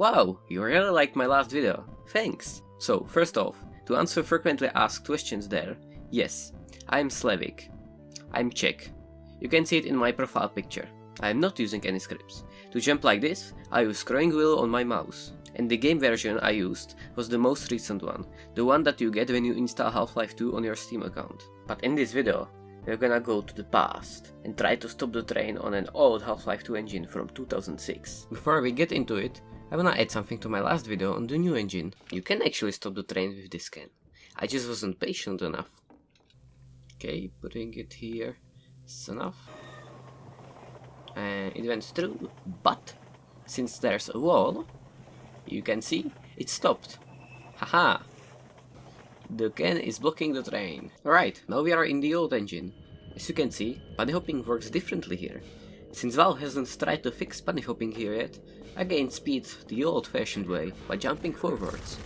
Wow, you really liked my last video. Thanks. So, first off, to answer frequently asked questions there, yes, I am Slavic. I'm Czech. You can see it in my profile picture. I am not using any scripts. To jump like this, I use scrolling wheel on my mouse. And the game version I used was the most recent one, the one that you get when you install Half-Life 2 on your Steam account. But in this video, we're gonna go to the past and try to stop the train on an old Half-Life 2 engine from 2006. Before we get into it, I wanna add something to my last video on the new engine. You can actually stop the train with this can. I just wasn't patient enough. Okay, putting it here is enough. And it went through, but since there's a wall, you can see it stopped. Haha! The can is blocking the train. Alright, now we are in the old engine. As you can see, bunny hopping works differently here. Since Valve hasn't tried to fix bunny hopping here yet, I gained speed the old-fashioned way, by jumping forwards.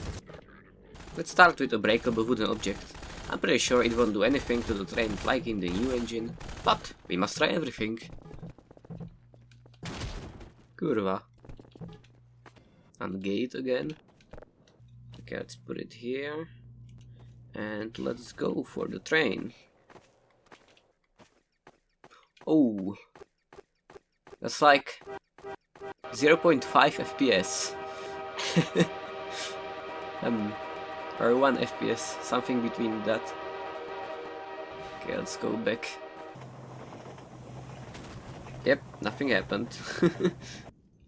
Let's start with a breakable wooden object. I'm pretty sure it won't do anything to the train like in the new engine, but we must try everything. Kurwa. And gate again. Okay, let's put it here. And let's go for the train. Oh. That's like 0.5 FPS. um, or 1 FPS, something between that. Okay, let's go back. Yep, nothing happened.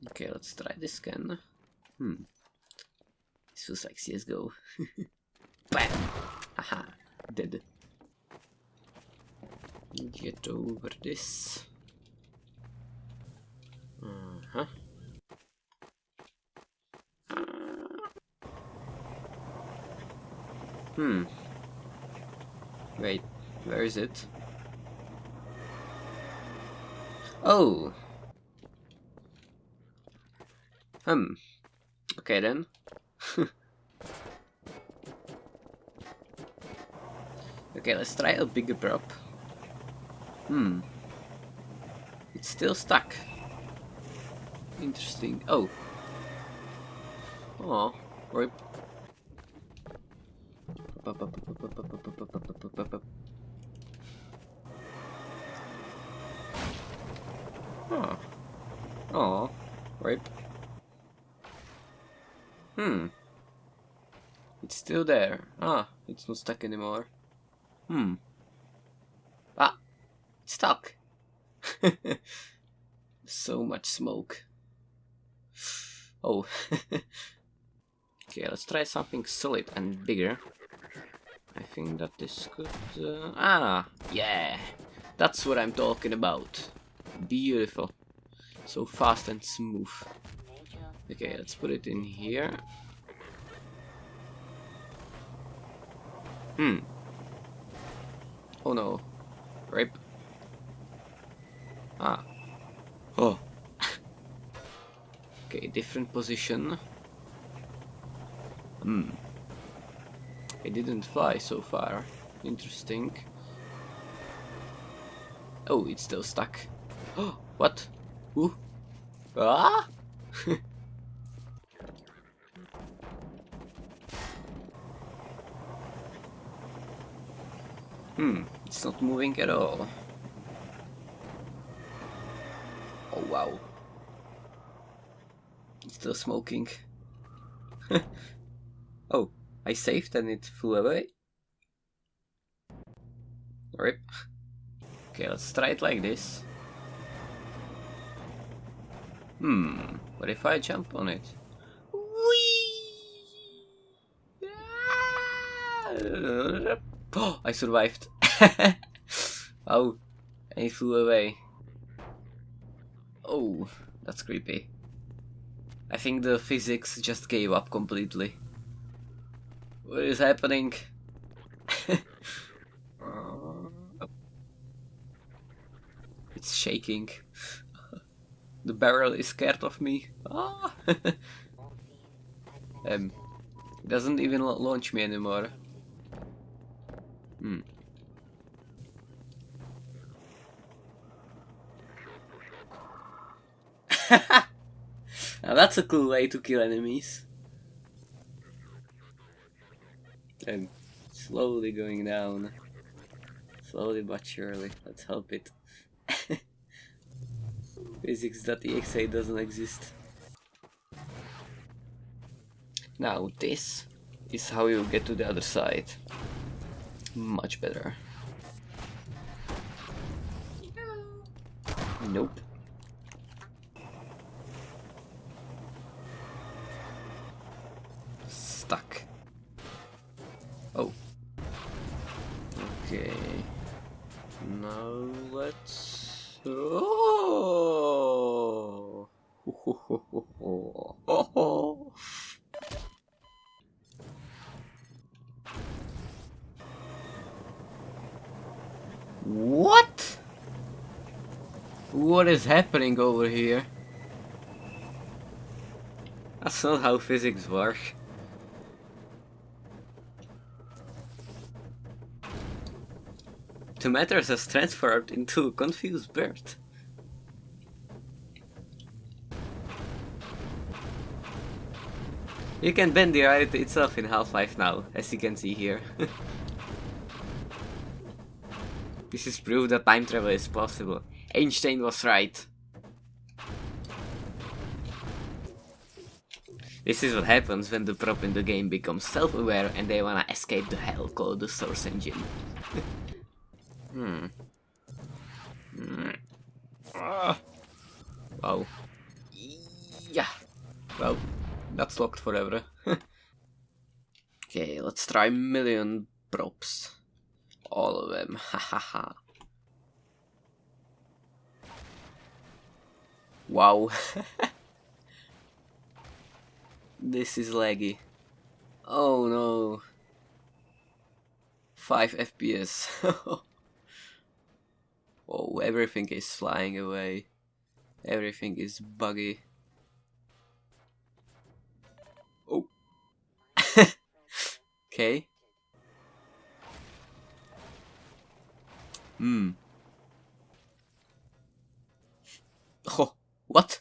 okay, let's try this again. Hmm. This feels like CSGO. Bam! Haha, dead. Get over this. Uh-huh. Hmm. Wait, where is it? Oh! Hmm. Okay then. okay, let's try a bigger prop. Hmm. It's still stuck. Interesting. Oh. Oh, rip. Oh. Oh, rip. Hmm. It's still there. Ah, it's not stuck anymore. Hmm. Ah, stuck. so much smoke. Oh. okay, let's try something solid and bigger. I think that this could... Uh, ah, yeah. That's what I'm talking about. Beautiful. So fast and smooth. Okay, let's put it in here. Hmm. Oh no. Rape. Ah. Oh. Okay, different position. Hmm. It didn't fly so far. Interesting. Oh, it's still stuck. Oh, what? Ooh. Ah! hmm, it's not moving at all. Oh wow. Still smoking. oh, I saved and it flew away. Rip. Okay, let's try it like this. Hmm, what if I jump on it? Oh, I survived. oh, and he flew away. Oh, that's creepy. I think the physics just gave up completely. What is happening? it's shaking. The barrel is scared of me. Ah! um, it doesn't even launch me anymore. Hmm. Now that's a cool way to kill enemies. And slowly going down. Slowly but surely. Let's help it. Physics.exe doesn't exist. Now this is how you get to the other side. Much better. Nope. Stuck. Oh. Okay. Now let's... Oh! What? What is happening over here? That's not how physics work. The matter has transferred into a confused bird. You can bend the reality itself in Half-Life now, as you can see here. this is proof that time travel is possible. Einstein was right. This is what happens when the prop in the game becomes self-aware and they wanna escape the hell called the source engine. hmm. hmm. Ah. Wow. Yeah. Well, that's locked forever. okay, let's try million props. All of them. Hahaha. wow. this is laggy. Oh no. 5 FPS. oh, everything is flying away. Everything is buggy. Okay. Hmm. Oh, what?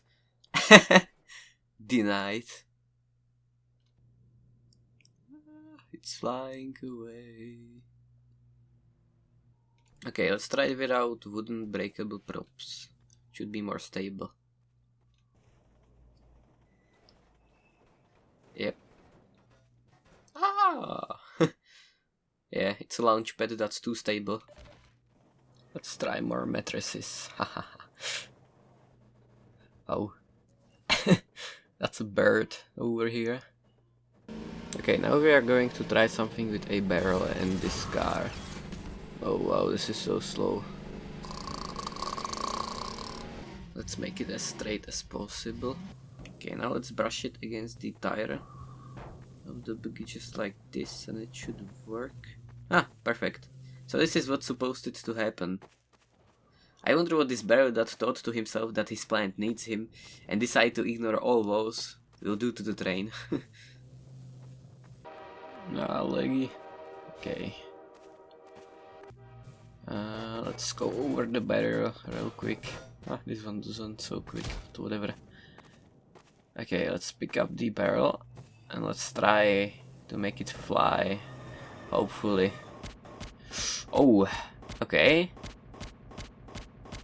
Denied. It's flying away. Okay, let's try it without wooden breakable props. Should be more stable. Yep. Ah! yeah, it's a launch pad that's too stable. Let's try more mattresses. oh. That's a bird over here. Okay, now we are going to try something with a barrel and this car. Oh wow, this is so slow. Let's make it as straight as possible. Okay, now let's brush it against the tire of the buggy just like this and it should work. Ah, perfect. So this is what's supposed to happen. I wonder what this barrel that thought to himself that his plant needs him and decide to ignore all woes will do to the train. ah, leggy. Okay. Uh, let's go over the barrel real quick. Ah, this one doesn't so quick, whatever. Okay, let's pick up the barrel and let's try to make it fly. Hopefully. Oh, okay.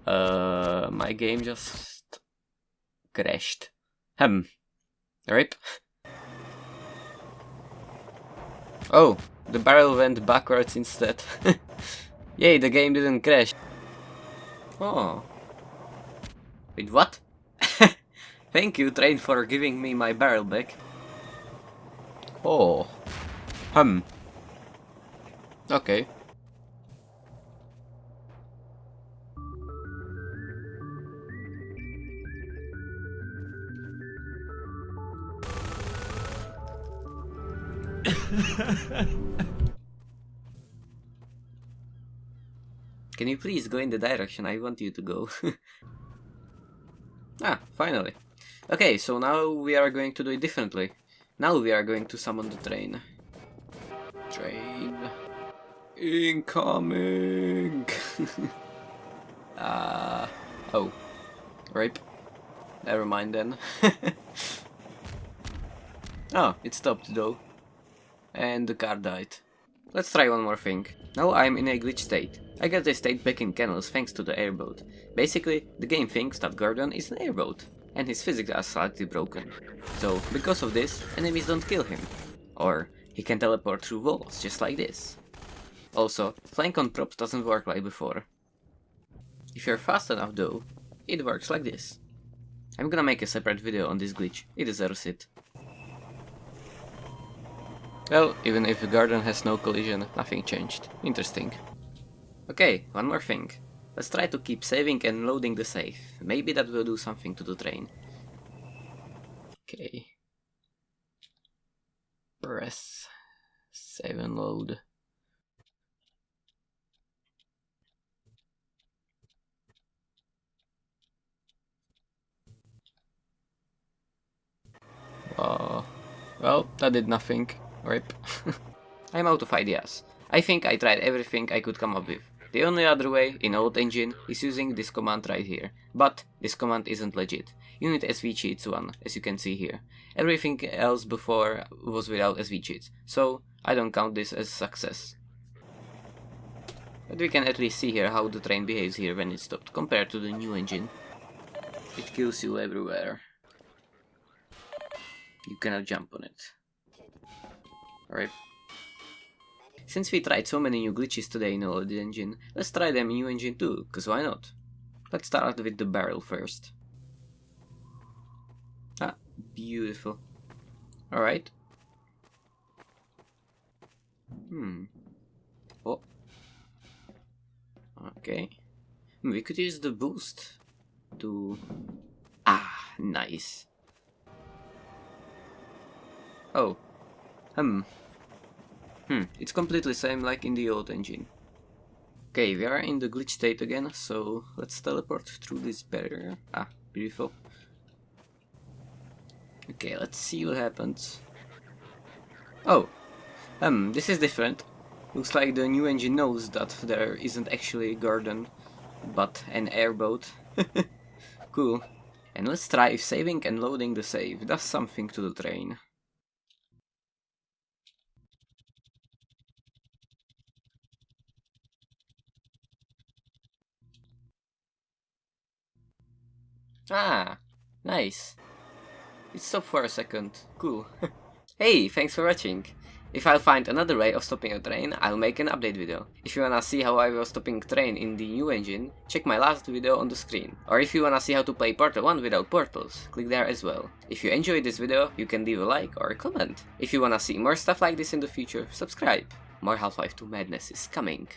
Uh, my game just crashed. Hmm. Rip. Oh, the barrel went backwards instead. Yay, the game didn't crash. Oh. Wait, what? Thank you, train, for giving me my barrel back. Oh. Hmm. Okay. Can you please go in the direction I want you to go? ah, finally. Okay, so now we are going to do it differently. Now we are going to summon the train. Train. Incoming! Uh, oh. Rape. Never mind then. Oh, it stopped though. And the car died. Let's try one more thing. Now I'm in a glitch state. I guess they stayed back in canals thanks to the airboat. Basically, the game thinks that Gordon is an airboat, and his physics are slightly broken. So, because of this, enemies don't kill him. Or, he can teleport through walls, just like this. Also, flying on props doesn't work like before. If you're fast enough though, it works like this. I'm gonna make a separate video on this glitch, it deserves it. Well, even if the Gordon has no collision, nothing changed. Interesting. Okay, one more thing. Let's try to keep saving and loading the save. Maybe that will do something to the train. Okay. Press save and load. Uh, well, that did nothing. Rip. I'm out of ideas. I think I tried everything I could come up with. The only other way, in old engine, is using this command right here. But this command isn't legit. You need SV cheats one, as you can see here. Everything else before was without SV cheats, so I don't count this as success. But we can at least see here how the train behaves here when it stopped, compared to the new engine. It kills you everywhere. You cannot jump on it. Alright. Since we tried so many new glitches today in old engine, let's try them in new engine too, cause why not? Let's start with the barrel first. Ah, beautiful. Alright. Hmm. Oh. Okay. We could use the boost to... Ah, nice. Oh. Hmm. Hmm, it's completely same like in the old engine. Okay, we are in the glitch state again, so let's teleport through this barrier. Ah, beautiful. Okay, let's see what happens. Oh, um, this is different. Looks like the new engine knows that there isn't actually a Gordon, but an airboat. cool. And let's try if saving and loading the save does something to the train. Ah, nice. It stopped for a second. Cool. hey, thanks for watching. If I'll find another way of stopping a train, I'll make an update video. If you wanna see how I was stopping train in the new engine, check my last video on the screen. Or if you wanna see how to play Portal 1 without portals, click there as well. If you enjoyed this video, you can leave a like or a comment. If you wanna see more stuff like this in the future, subscribe. More Half-Life 2 madness is coming.